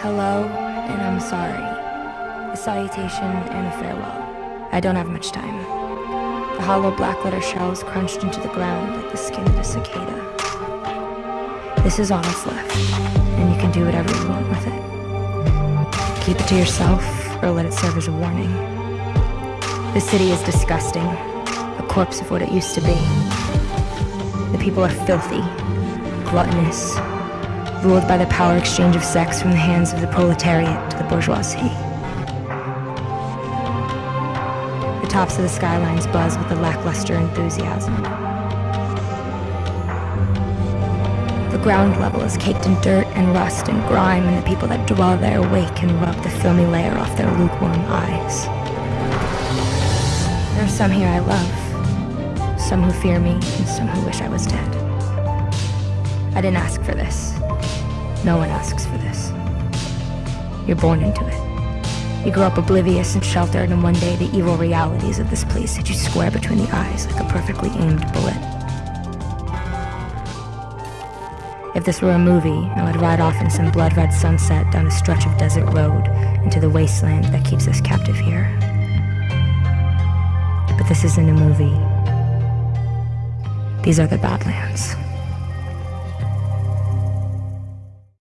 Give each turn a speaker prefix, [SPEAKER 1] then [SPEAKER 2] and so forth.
[SPEAKER 1] Hello, and I'm sorry. A salutation and a farewell. I don't have much time. The hollow black letter shells crunched into the ground like the skin of a cicada. This is all that's left, and you can do whatever you want with it. Keep it to yourself, or let it serve as a warning. The city is disgusting, a corpse of what it used to be. The people are filthy, gluttonous, ruled by the power exchange of sex from the hands of the proletariat to the bourgeoisie. The tops of the skylines buzz with a lackluster enthusiasm. The ground level is caked in dirt and rust and grime, and the people that dwell there wake and rub the filmy layer off their lukewarm eyes. There are some here I love, some who fear me, and some who wish I was dead. I didn't ask for this. No one asks for this. You're born into it. You grow up oblivious and sheltered, and one day the evil realities of this place hit you square between the eyes like a perfectly aimed bullet. If this were a movie, I would ride off in some blood-red sunset down a stretch of desert road into the wasteland that keeps us captive here. But this isn't a movie. These are the Badlands.